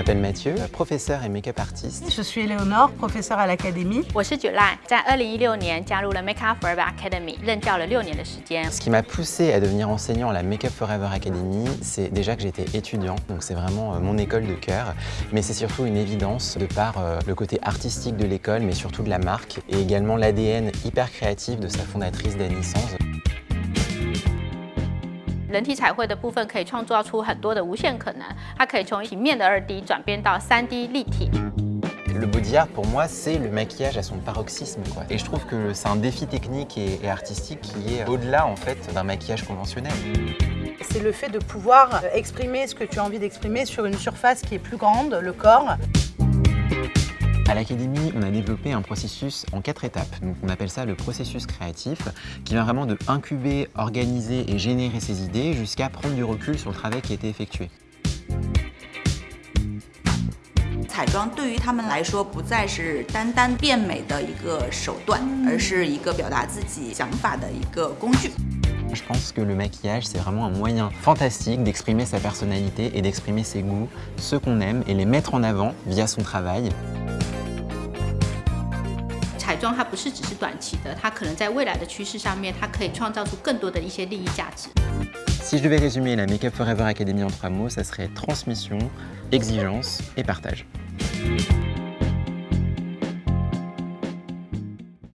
m'appelle Mathieu, professeur et make-up artiste. Je suis Léonore, professeur à l'académie. Ce qui m'a poussé à devenir enseignant à la Make Up Forever Academy, c'est déjà que j'étais étudiant, donc c'est vraiment euh, mon école de cœur, mais c'est surtout une évidence de par euh, le côté artistique de l'école, mais surtout de la marque, et également l'ADN hyper créatif de sa fondatrice Dani Sanz. 人体彩绘的部分可以创造出很多的无限可能，它可以从平面的二 D 转变到三 D 立体。 Le body art, pour moi, c'est le maquillage à son paroxysme. Quoi. Et je trouve que c'est un défi technique et, et artistique qui est au-delà en fait d'un maquillage conventionnel. C'est le fait de pouvoir exprimer ce que tu as envie d'exprimer sur une surface qui est plus grande, le corps. À l'Académie, on a développé un processus en quatre étapes. Donc on appelle ça le processus créatif, qui vient vraiment de incuber, organiser et générer ses idées jusqu'à prendre du recul sur le travail qui a été effectué. 彩妆对于他们来说，不再是单单变美的一个手段，而是一个表达自己想法的一个工具。 Je pense que le maquillage, c'est vraiment un moyen fantastique d'exprimer sa personnalité et d'exprimer ses goûts, ceux qu'on aime, et les mettre en avant via son travail. 彩妆它不是只是短期的，它可能在未来的趋势上面，它可以创造出更多的一些利益价值。Si je devais résumer la Make Up Forever Academy en trois mots, ça serait transmission, exigence et partage.